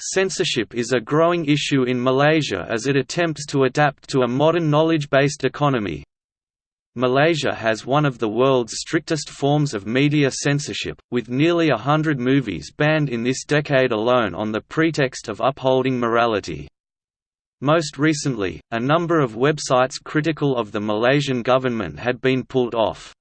Censorship is a growing issue in Malaysia as it attempts to adapt to a modern knowledge-based economy. Malaysia has one of the world's strictest forms of media censorship, with nearly a hundred movies banned in this decade alone on the pretext of upholding morality. Most recently, a number of websites critical of the Malaysian government had been pulled off.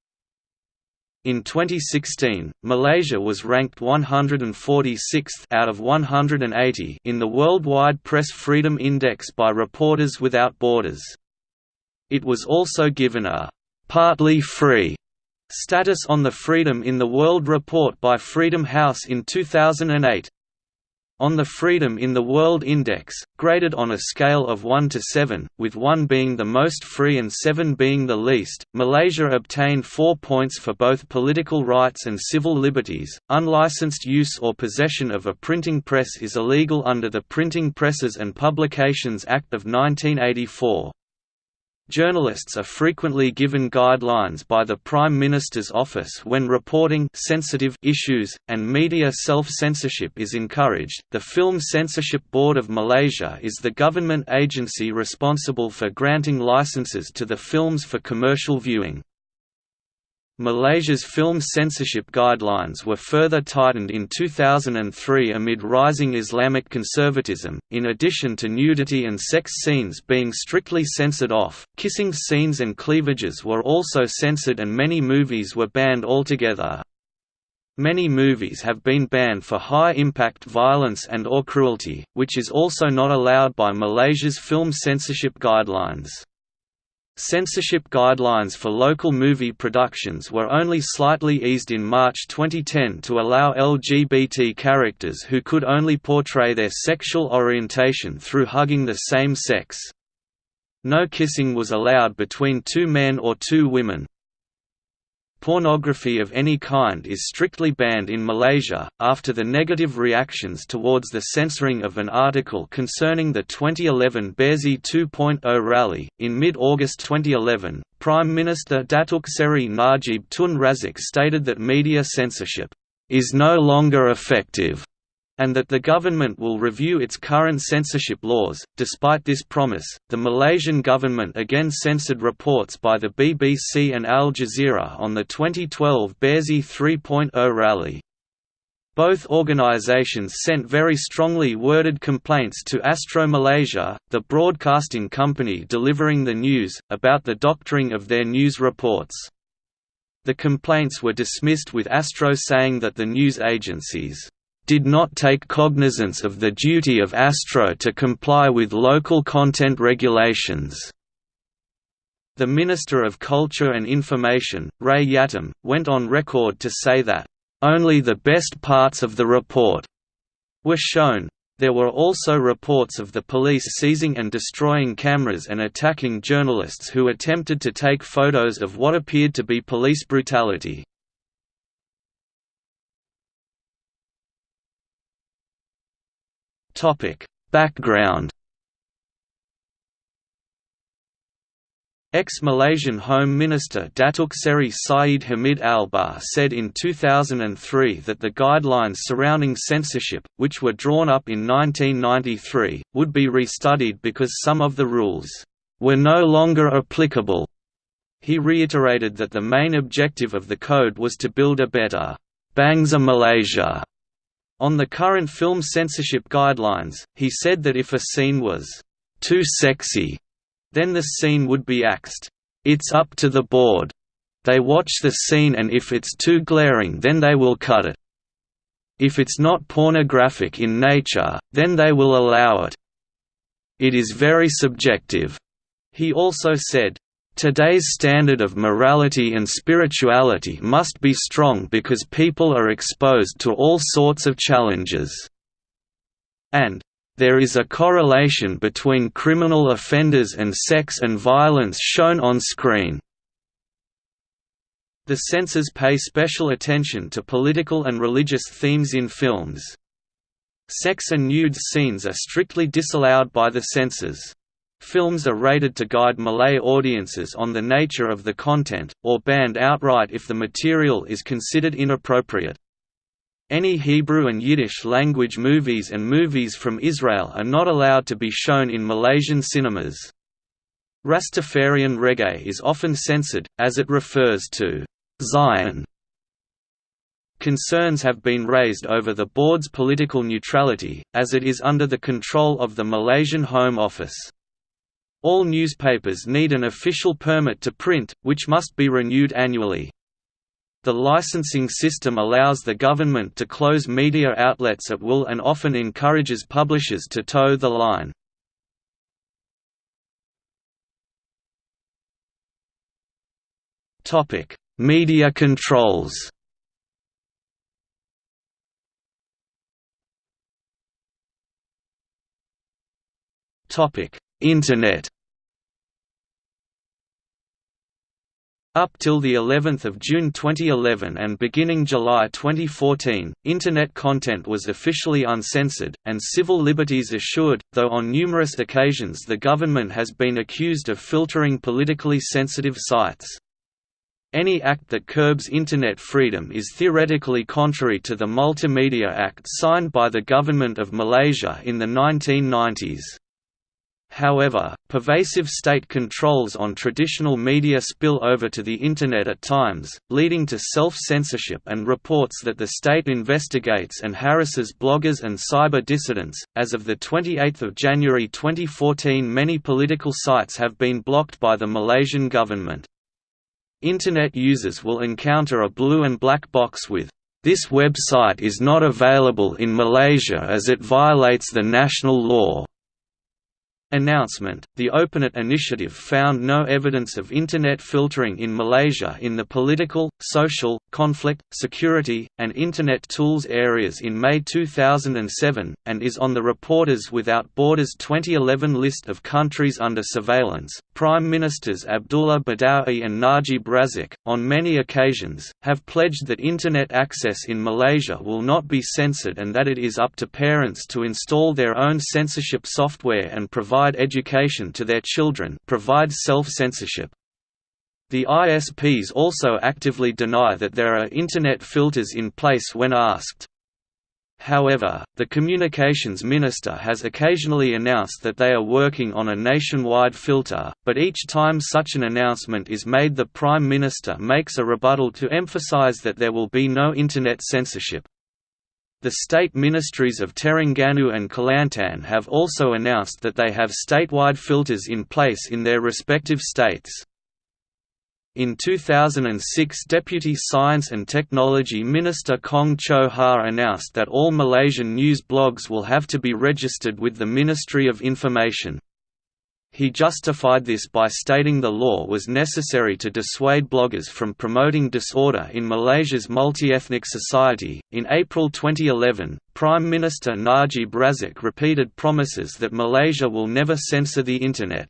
In 2016, Malaysia was ranked 146th out of 180 in the Worldwide Press Freedom Index by Reporters Without Borders. It was also given a «partly free» status on the Freedom in the World report by Freedom House in 2008. On the Freedom in the World Index, graded on a scale of 1 to 7, with 1 being the most free and 7 being the least, Malaysia obtained 4 points for both political rights and civil liberties. Unlicensed use or possession of a printing press is illegal under the Printing Presses and Publications Act of 1984. Journalists are frequently given guidelines by the Prime Minister's office when reporting sensitive issues, and media self-censorship is encouraged. The Film Censorship Board of Malaysia is the government agency responsible for granting licenses to the films for commercial viewing. Malaysia's film censorship guidelines were further tightened in 2003 amid rising Islamic conservatism. In addition to nudity and sex scenes being strictly censored off, kissing scenes and cleavages were also censored and many movies were banned altogether. Many movies have been banned for high-impact violence and or cruelty, which is also not allowed by Malaysia's film censorship guidelines. Censorship guidelines for local movie productions were only slightly eased in March 2010 to allow LGBT characters who could only portray their sexual orientation through hugging the same sex. No kissing was allowed between two men or two women, Pornography of any kind is strictly banned in Malaysia, after the negative reactions towards the censoring of an article concerning the 2011 Bersih 2.0 rally. In mid August 2011, Prime Minister Datuk Seri Najib Tun Razak stated that media censorship is no longer effective and that the government will review its current censorship laws. Despite this promise, the Malaysian government again censored reports by the BBC and Al Jazeera on the 2012 Bersih 3.0 rally. Both organisations sent very strongly worded complaints to Astro Malaysia, the broadcasting company delivering the news, about the doctoring of their news reports. The complaints were dismissed with Astro saying that the news agencies did not take cognizance of the duty of Astro to comply with local content regulations. The Minister of Culture and Information, Rais Yatim, went on record to say that, "...only the best parts of the report," were shown. There were also reports of the police seizing and destroying cameras and attacking journalists who attempted to take photos of what appeared to be police brutality. Topic: Background. Ex-Malaysian Home Minister Datuk Seri Syed Hamid Albar said in 2003 that the guidelines surrounding censorship, which were drawn up in 1993, would be restudied because some of the rules were no longer applicable. He reiterated that the main objective of the code was to build a better Bangsa Malaysia on the current film censorship guidelines, he said that if a scene was too sexy, then the scene would be axed. It's up to the board. They watch the scene and if it's too glaring then they will cut it. If it's not pornographic in nature, then they will allow it. It is very subjective. He also said, Today's standard of morality and spirituality must be strong because people are exposed to all sorts of challenges. And, there is a correlation between criminal offenders and sex and violence shown on screen. The censors pay special attention to political and religious themes in films. Sex and nude scenes are strictly disallowed by the censors. Films are rated to guide Malay audiences on the nature of the content, or banned outright if the material is considered inappropriate. Any Hebrew and Yiddish language movies and movies from Israel are not allowed to be shown in Malaysian cinemas. Rastafarian reggae is often censored, as it refers to Zion. Concerns have been raised over the board's political neutrality, as it is under the control of the Malaysian Home Office. All newspapers need an official permit to print, which must be renewed annually. The licensing system allows the government to close media outlets at will and often encourages publishers to toe the line. media controls Internet Up till the 11th of June 2011 and beginning July 2014, Internet content was officially uncensored, and civil liberties assured, though on numerous occasions the government has been accused of filtering politically sensitive sites. Any act that curbs Internet freedom is theoretically contrary to the Multimedia Act signed by the Government of Malaysia in the 1990s. However, pervasive state controls on traditional media spill over to the Internet at times, leading to self-censorship and reports that the state investigates and harasses bloggers and cyber dissidents. As of the 28th of January 2014, many political sites have been blocked by the Malaysian government. Internet users will encounter a blue and black box with this website is not available in Malaysia as it violates the national law. Announcement The OpenNet initiative found no evidence of Internet filtering in Malaysia in the political, social, conflict, security, and Internet tools areas in May 2007, and is on the Reporters Without Borders 2011 list of countries under surveillance. Prime Ministers Abdullah Badawi and Najib Razak, on many occasions, have pledged that Internet access in Malaysia will not be censored and that it is up to parents to install their own censorship software and provide provide education to their children provide self-censorship. The ISPs also actively deny that there are Internet filters in place when asked. However, the Communications Minister has occasionally announced that they are working on a nationwide filter, but each time such an announcement is made the Prime Minister makes a rebuttal to emphasize that there will be no Internet censorship. The state ministries of Terengganu and Kelantan have also announced that they have statewide filters in place in their respective states. In 2006 Deputy Science and Technology Minister Kong Cho Ha announced that all Malaysian news blogs will have to be registered with the Ministry of Information. He justified this by stating the law was necessary to dissuade bloggers from promoting disorder in Malaysia's multi-ethnic society. In April 2011, Prime Minister Najib Razak repeated promises that Malaysia will never censor the Internet.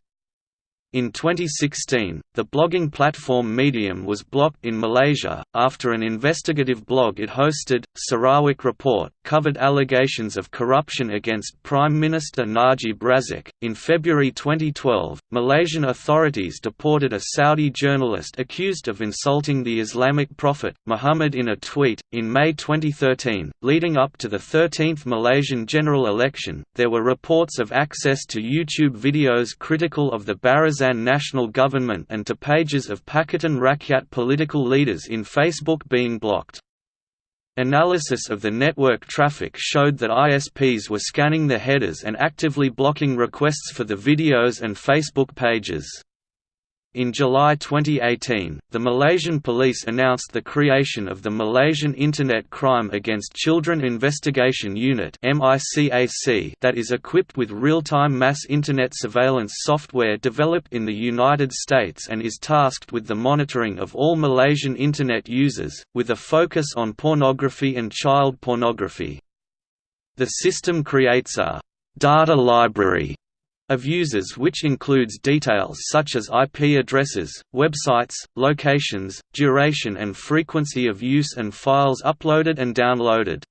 In 2016, the blogging platform Medium was blocked in Malaysia, after an investigative blog it hosted, Sarawak Report, covered allegations of corruption against Prime Minister Najib Razak. In February 2012, Malaysian authorities deported a Saudi journalist accused of insulting the Islamic prophet, Muhammad in a tweet. In May 2013, leading up to the 13th Malaysian general election, there were reports of access to YouTube videos critical of the Barisan Nasional government and to pages of Pakatan Rakyat political leaders in Facebook being blocked. Analysis of the network traffic showed that ISPs were scanning the headers and actively blocking requests for the videos and Facebook pages. In July 2018, the Malaysian police announced the creation of the Malaysian Internet Crime Against Children Investigation Unit that is equipped with real-time mass Internet surveillance software developed in the United States and is tasked with the monitoring of all Malaysian Internet users, with a focus on pornography and child pornography. The system creates a «data library» of users which includes details such as IP addresses, websites, locations, duration and frequency of use and files uploaded and downloaded.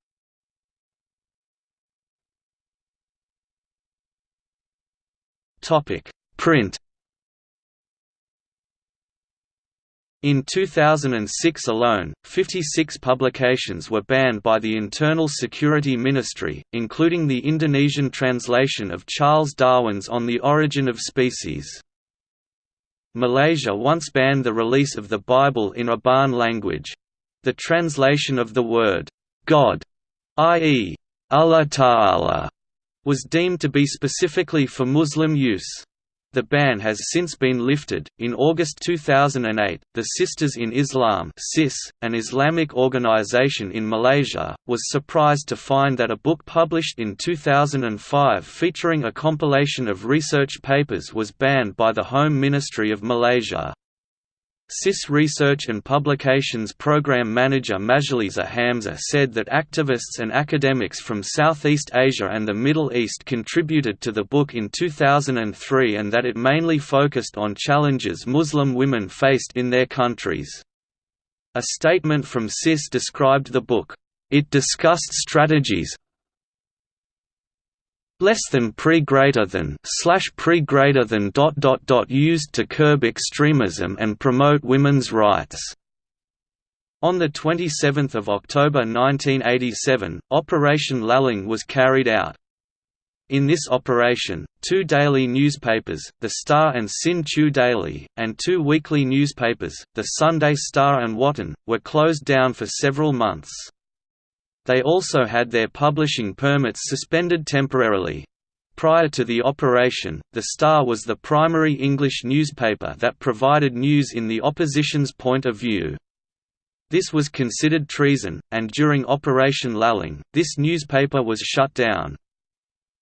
Print In 2006 alone, 56 publications were banned by the Internal Security Ministry, including the Indonesian translation of Charles Darwin's On the Origin of Species. Malaysia once banned the release of the Bible in Iban language. The translation of the word, God, i.e., Allah Ta'ala, was deemed to be specifically for Muslim use. The ban has since been lifted. In August 2008, the Sisters in Islam (SIS), an Islamic organization in Malaysia, was surprised to find that a book published in 2005 featuring a compilation of research papers was banned by the Home Ministry of Malaysia. SIS Research and Publications Program Manager Masjaliza Hamzah said that activists and academics from Southeast Asia and the Middle East contributed to the book in 2003 and that it mainly focused on challenges Muslim women faced in their countries. A statement from CIS described the book, "...it discussed strategies, less than pre greater than slash pre greater than dot dot dot used to curb extremism and promote women's rights. On 27 October 1987, Operation Lalang was carried out. In this operation, two daily newspapers, The Star and Sin Chew Daily, and two weekly newspapers, The Sunday Star and Watan, were closed down for several months. They also had their publishing permits suspended temporarily. Prior to the operation, The Star was the primary English newspaper that provided news in the opposition's point of view. This was considered treason, and during Operation Lalang, this newspaper was shut down.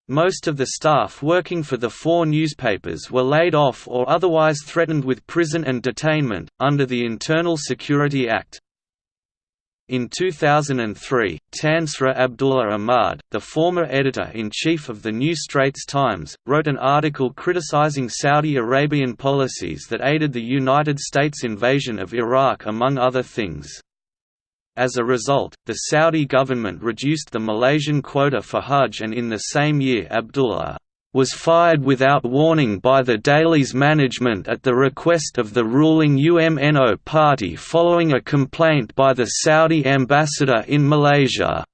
Most of the staff working for the four newspapers were laid off or otherwise threatened with prison and detainment, under the Internal Security Act. In 2003, Tan Sri Abdullah Ahmad, the former editor-in-chief of the New Straits Times, wrote an article criticizing Saudi Arabian policies that aided the United States invasion of Iraq among other things. As a result, the Saudi government reduced the Malaysian quota for Hajj and in the same year Abdullah was fired without warning by the Daily's management at the request of the ruling UMNO party following a complaint by the Saudi ambassador in Malaysia.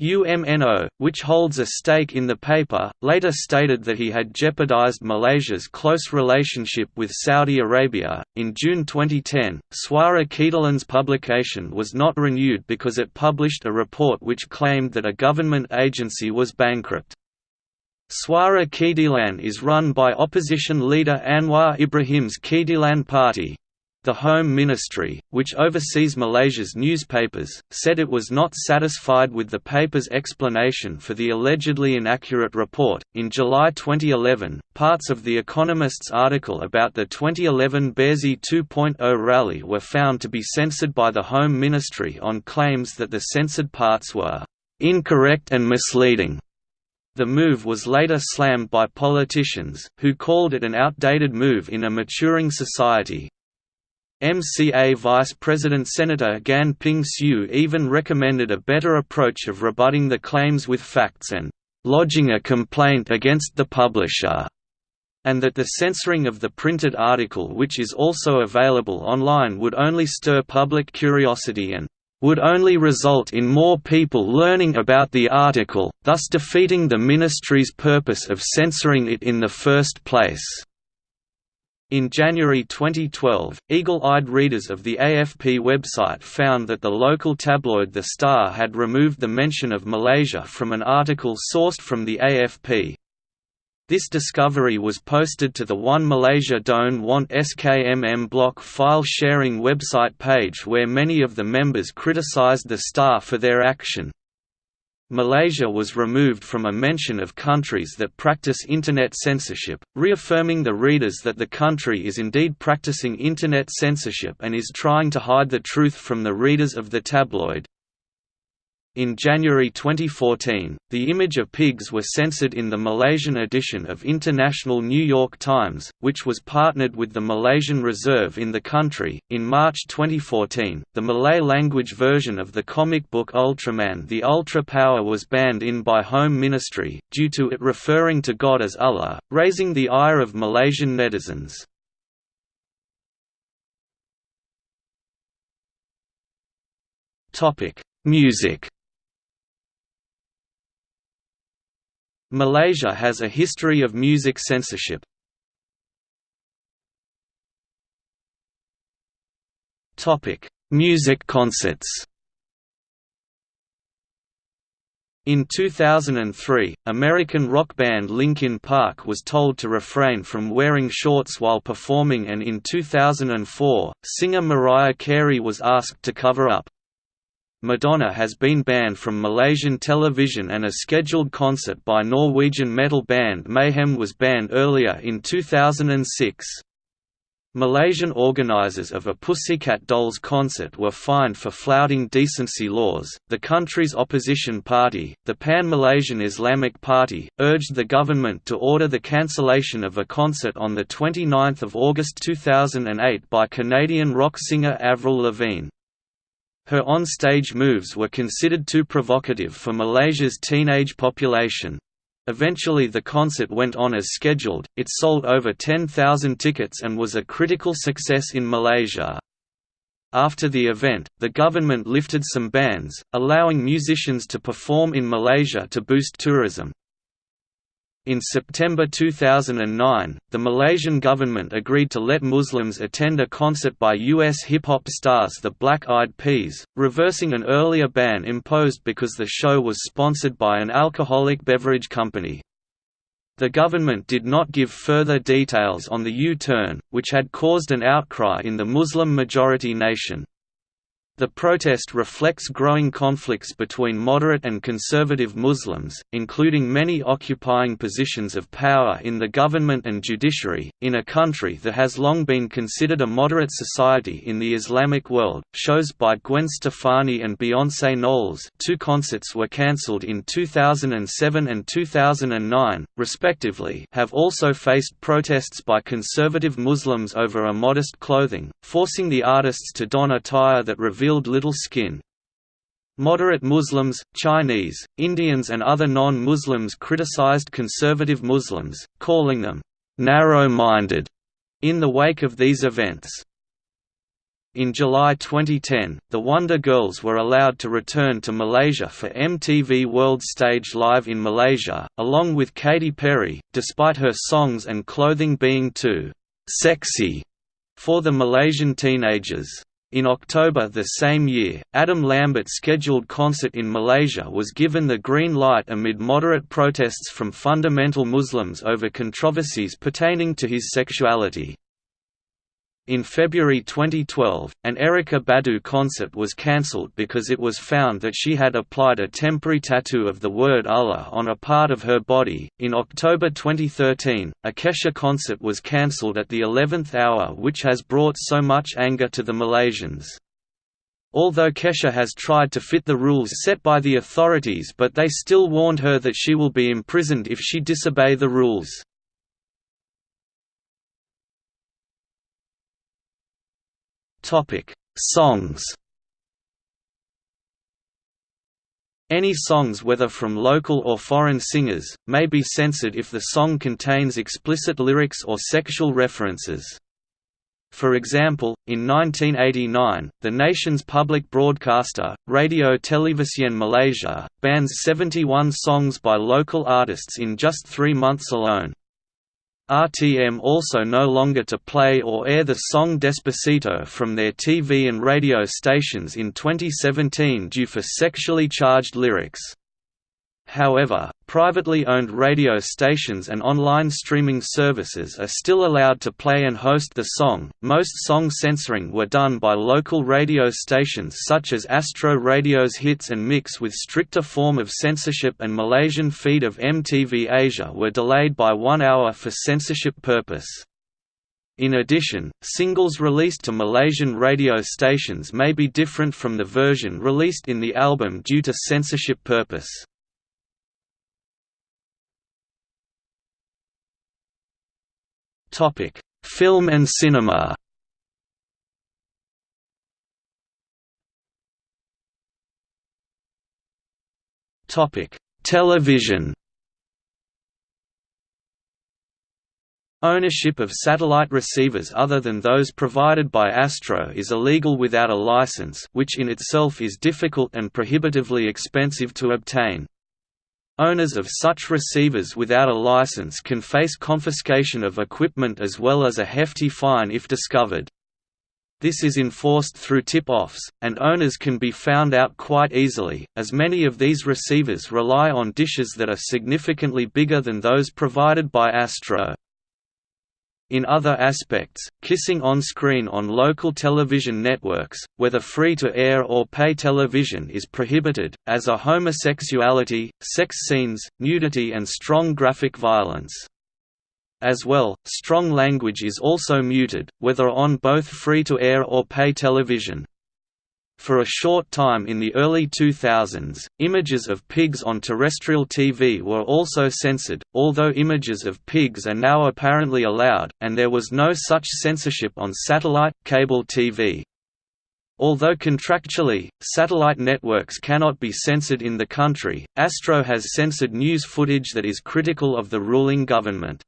UMNO, which holds a stake in the paper, later stated that he had jeopardized Malaysia's close relationship with Saudi Arabia. In June 2010, Suara Keadilan's publication was not renewed because it published a report which claimed that a government agency was bankrupt. Suara Keadilan is run by opposition leader Anwar Ibrahim's Keadilan Party. The Home Ministry, which oversees Malaysia's newspapers, said it was not satisfied with the paper's explanation for the allegedly inaccurate report. In July 2011, parts of The Economist's article about the 2011 Bersih 2.0 rally were found to be censored by the Home Ministry on claims that the censored parts were incorrect and misleading. The move was later slammed by politicians, who called it an outdated move in a maturing society. MCA Vice President Senator Gan Ping Sieu even recommended a better approach of rebutting the claims with facts and lodging a complaint against the publisher, and that the censoring of the printed article which is also available online would only stir public curiosity and would only result in more people learning about the article, thus defeating the ministry's purpose of censoring it in the first place. In January 2012, eagle-eyed readers of the AFP website found that the local tabloid The Star had removed the mention of Malaysia from an article sourced from the AFP, this discovery was posted to the One Malaysia Don't Want SKMM block file sharing website page where many of the members criticised the Star for their action. Malaysia was removed from a mention of countries that practice Internet censorship, reaffirming the readers that the country is indeed practicing Internet censorship and is trying to hide the truth from the readers of the tabloid. In January 2014, the image of pigs was censored in the Malaysian edition of International New York Times, which was partnered with the Malaysian Reserve in the country. In March 2014, the Malay language version of the comic book Ultraman The Ultra Power was banned in by Home Ministry, due to it referring to God as Allah, raising the ire of Malaysian netizens. Music Malaysia has a history of music censorship. Topic: Music concerts In 2003, American rock band Linkin Park was told to refrain from wearing shorts while performing and in 2004, singer Mariah Carey was asked to cover up. Madonna has been banned from Malaysian television and a scheduled concert by Norwegian metal band Mayhem was banned earlier in 2006. Malaysian organisers of a Pussycat Dolls concert were fined for flouting decency laws. The country's opposition party, the Pan Malaysian Islamic Party, urged the government to order the cancellation of a concert on 29 August 2008 by Canadian rock singer Avril Lavigne. Her on-stage moves were considered too provocative for Malaysia's teenage population. Eventually the concert went on as scheduled, it sold over 10,000 tickets and was a critical success in Malaysia. After the event, the government lifted some bans, allowing musicians to perform in Malaysia to boost tourism. In September 2009, the Malaysian government agreed to let Muslims attend a concert by U.S. hip-hop stars the Black Eyed Peas, reversing an earlier ban imposed because the show was sponsored by an alcoholic beverage company. The government did not give further details on the U-turn, which had caused an outcry in the Muslim-majority nation. The protest reflects growing conflicts between moderate and conservative Muslims, including many occupying positions of power in the government and judiciary, in a country that has long been considered a moderate society in the Islamic world. Shows by Gwen Stefani and Beyoncé Knowles, two concerts were cancelled in 2007 and 2009, respectively, have also faced protests by conservative Muslims over immodest clothing, forcing the artists to don attire that reveals revealed little skin. Moderate Muslims, Chinese, Indians and other non-Muslims criticized conservative Muslims, calling them «narrow-minded» in the wake of these events. In July 2010, the Wonder Girls were allowed to return to Malaysia for MTV World Stage Live in Malaysia, along with Katy Perry, despite her songs and clothing being too «sexy» for the Malaysian teenagers. In October the same year, Adam Lambert's scheduled concert in Malaysia was given the green light amid moderate protests from fundamental Muslims over controversies pertaining to his sexuality. In February 2012, an Erykah Badu concert was cancelled because it was found that she had applied a temporary tattoo of the word Allah on a part of her body. In October 2013, a Kesha concert was cancelled at the 11th hour, which has brought so much anger to the Malaysians. Although Kesha has tried to fit the rules set by the authorities, but they still warned her that she will be imprisoned if she disobey the rules. Topic: Songs. Any songs whether from local or foreign singers, may be censored if the song contains explicit lyrics or sexual references. For example, in 1989, the nation's public broadcaster, Radio Televisyen Malaysia, bans 71 songs by local artists in just three months alone. RTM also no longer to play or air the song Despacito from their TV and radio stations in 2017 due for sexually charged lyrics. However, privately owned radio stations and online streaming services are still allowed to play and host the song. Most song censoring were done by local radio stations such as Astro Radio's Hits and Mix with stricter form of censorship and Malaysian feed of MTV Asia were delayed by one hour for censorship purpose. In addition, singles released to Malaysian radio stations may be different from the version released in the album due to censorship purpose. Topic: Film and cinema. Topic: Television. Ownership of satellite receivers other than those provided by Astro is illegal without a license which in itself is difficult and prohibitively expensive to obtain. Owners of such receivers without a license can face confiscation of equipment as well as a hefty fine if discovered. This is enforced through tip-offs, and owners can be found out quite easily, as many of these receivers rely on dishes that are significantly bigger than those provided by Astro. In other aspects, kissing on-screen on local television networks, whether free-to-air or pay television is prohibited, as are homosexuality, sex scenes, nudity and strong graphic violence. As well, strong language is also muted, whether on both free-to-air or pay television. For a short time in the early 2000s, images of pigs on terrestrial TV were also censored, although images of pigs are now apparently allowed, and there was no such censorship on satellite, cable TV. Although contractually, satellite networks cannot be censored in the country, Astro has censored news footage that is critical of the ruling government.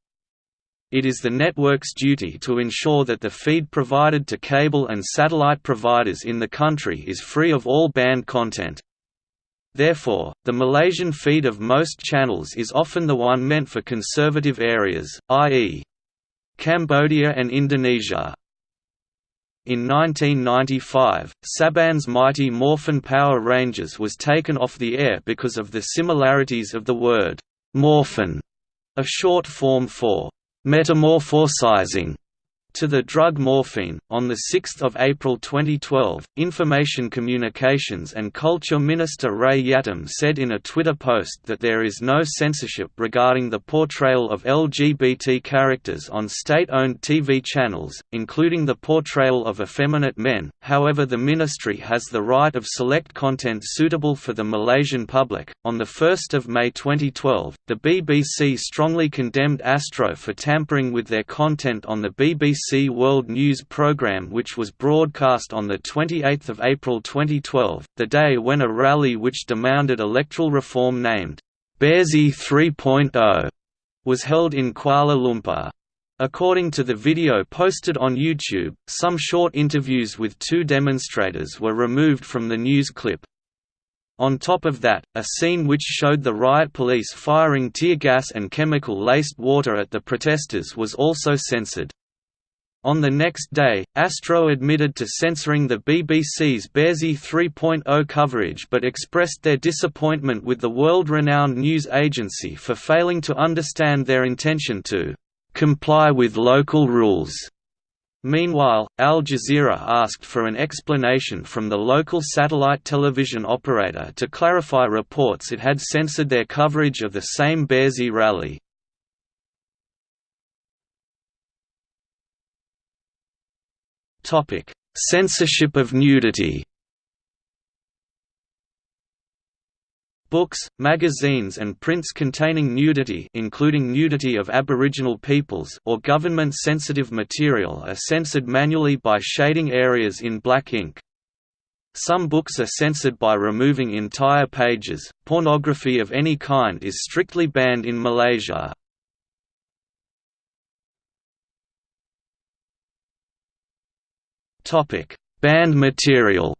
It is the network's duty to ensure that the feed provided to cable and satellite providers in the country is free of all banned content. Therefore, the Malaysian feed of most channels is often the one meant for conservative areas, i.e. Cambodia and Indonesia. In 1995, Saban's Mighty Morphin Power Rangers was taken off the air because of the similarities of the word «morphin», a short form for metamorphosizing to the drug morphine. On 6 April 2012, Information Communications and Culture Minister Rais Yatim said in a Twitter post that there is no censorship regarding the portrayal of LGBT characters on state-owned TV channels, including the portrayal of effeminate men, however the ministry has the right of select content suitable for the Malaysian public. On 1 May 2012, the BBC strongly condemned Astro for tampering with their content on the BBC BBC World News programme which was broadcast on 28 April 2012, the day when a rally which demanded electoral reform named, Bersih 3.0, was held in Kuala Lumpur. According to the video posted on YouTube, some short interviews with two demonstrators were removed from the news clip. On top of that, a scene which showed the riot police firing tear gas and chemical-laced water at the protesters was also censored. On the next day, Astro admitted to censoring the BBC's Bersih 3.0 coverage but expressed their disappointment with the world-renowned news agency for failing to understand their intention to «comply with local rules». Meanwhile, Al Jazeera asked for an explanation from the local satellite television operator to clarify reports it had censored their coverage of the same Bersih rally. Topic: Censorship of nudity. Books, magazines and prints containing nudity including nudity of Aboriginal peoples or government-sensitive material are censored manually by shading areas in black ink. Some books are censored by removing entire pages. Pornography of any kind is strictly banned in Malaysia. Topic: Banned material.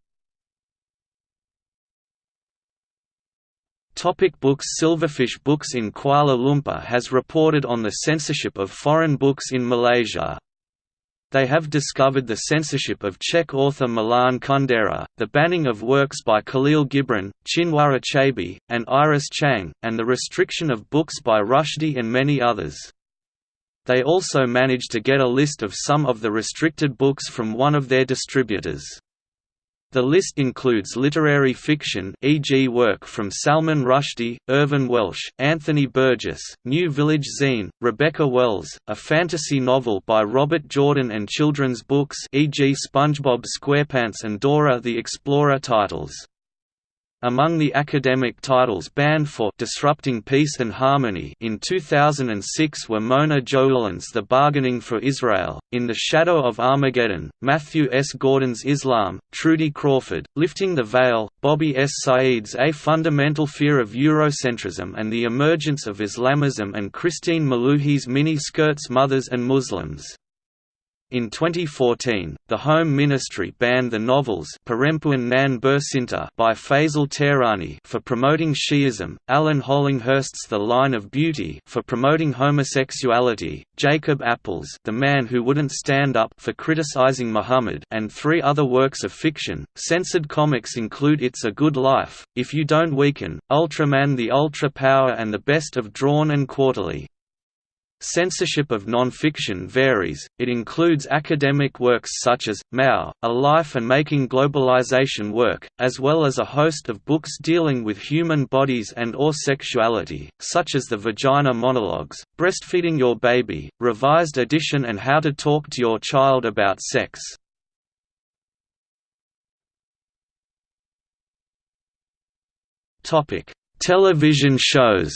Topic books Silverfish Books in Kuala Lumpur has reported on the censorship of foreign books in Malaysia. They have discovered the censorship of Czech author Milan Kundera, the banning of works by Khalil Gibran, Chinua Achebe, and Iris Chang, and the restriction of books by Rushdie and many others. They also managed to get a list of some of the restricted books from one of their distributors. The list includes literary fiction e.g. work from Salman Rushdie, Irvine Welsh, Anthony Burgess, New Village Zine, Rebecca Wells, a fantasy novel by Robert Jordan and children's books e.g. SpongeBob SquarePants and Dora the Explorer titles. Among the academic titles banned for Disrupting Peace and Harmony in 2006 were Mona Joulon's The Bargaining for Israel, In the Shadow of Armageddon, Matthew S. Gordon's Islam, Trudy Crawford, Lifting the Veil, Bobby S. Said's A Fundamental Fear of Eurocentrism and the Emergence of Islamism and Christine Mallouhi's Mini Skirts Mothers and Muslims. In 2014, the Home Ministry banned the novels Perempuan Nan Bercinta by Faisal Tehrani for promoting Shi'ism, Alan Hollinghurst's The Line of Beauty for promoting homosexuality, Jacob Appel's The Man Who Wouldn't Stand Up for criticizing Muhammad and three other works of fiction. Censored comics include It's a Good Life, If You Don't Weaken, Ultraman the Ultra Power and the Best of Drawn and Quarterly. Censorship of non-fiction varies, it includes academic works such as, Mao, A Life and Making Globalization Work, as well as a host of books dealing with human bodies and or sexuality, such as The Vagina Monologues, Breastfeeding Your Baby, Revised Edition and How to Talk to Your Child About Sex. Television shows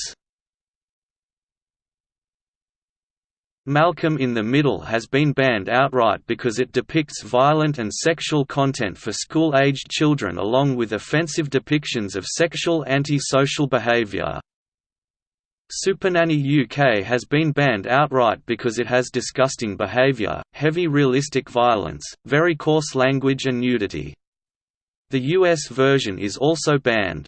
Malcolm in the Middle has been banned outright because it depicts violent and sexual content for school-aged children along with offensive depictions of sexual anti-social behaviour. Supernanny UK has been banned outright because it has disgusting behaviour, heavy realistic violence, very coarse language and nudity. The US version is also banned.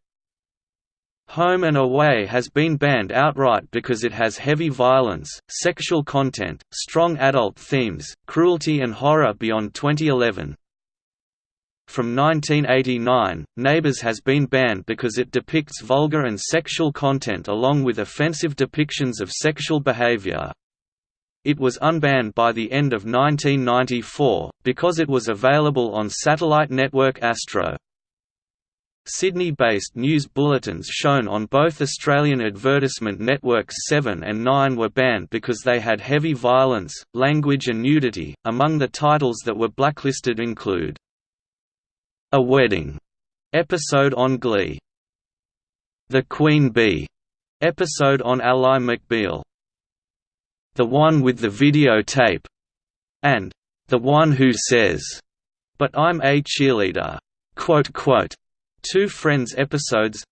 Home and Away has been banned outright because it has heavy violence, sexual content, strong adult themes, cruelty and horror beyond 2011. From 1989, Neighbours has been banned because it depicts vulgar and sexual content along with offensive depictions of sexual behavior. It was unbanned by the end of 1994, because it was available on satellite network Astro. Sydney-based news bulletins shown on both Australian advertisement networks 7 and 9 were banned because they had heavy violence, language and nudity. Among the titles that were blacklisted include A Wedding episode on Glee, The Queen Bee episode on Ally McBeal, The One with the Videotape, and The One Who Says, But I'm a Cheerleader. Quote, quote, Two Friends episodes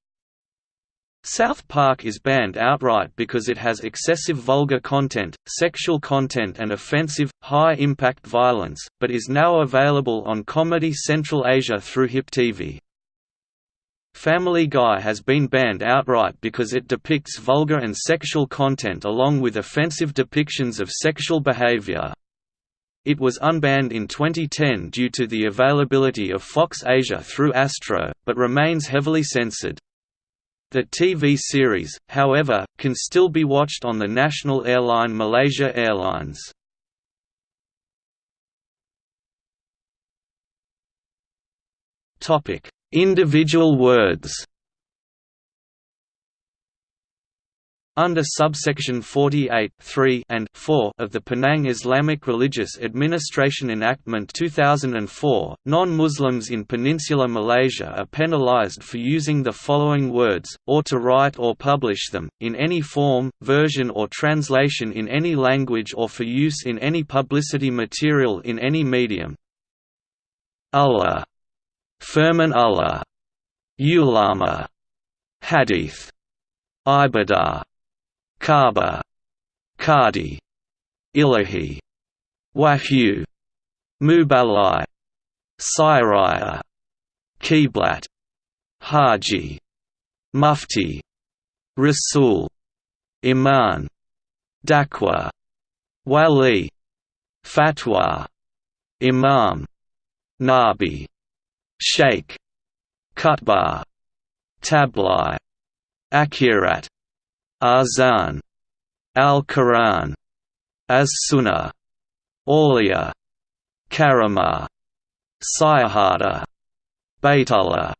South Park is banned outright because it has excessive vulgar content, sexual content and offensive, high-impact violence, but is now available on Comedy Central Asia through HyppTV. Family Guy has been banned outright because it depicts vulgar and sexual content along with offensive depictions of sexual behavior. It was unbanned in 2010 due to the availability of Fox Asia through Astro, but remains heavily censored. The TV series, however, can still be watched on the national airline Malaysia Airlines. Individual words Under subsection 48 3 and 4 of the Penang Islamic Religious Administration Enactment 2004, non-Muslims in Peninsular Malaysia are penalized for using the following words, or to write or publish them, in any form, version or translation in any language or for use in any publicity material in any medium. Allah. Firman Allah. Ulama. Hadith. Ibadah Kaaba, Kadi, Ilahi, Wahyu, Mubalai, Siraya, Qiblat, Haji, Mufti, Rasul, Iman, Dakwah, Wali, Fatwa, Imam, Nabi, Sheikh, Khutbah, Tabligh, Akhirat Azan, Al-Quran, As-Sunnah, Aulia, Karama, Syahadah, Baitullah,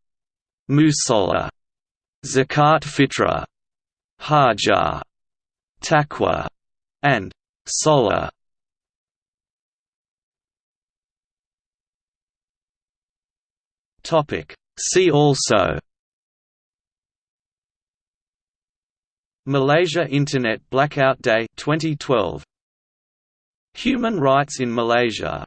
Musalla, Zakat Fitrah, Hajar, Taqwa, and Sola. See also Malaysia Internet Blackout Day 2012 Human rights in Malaysia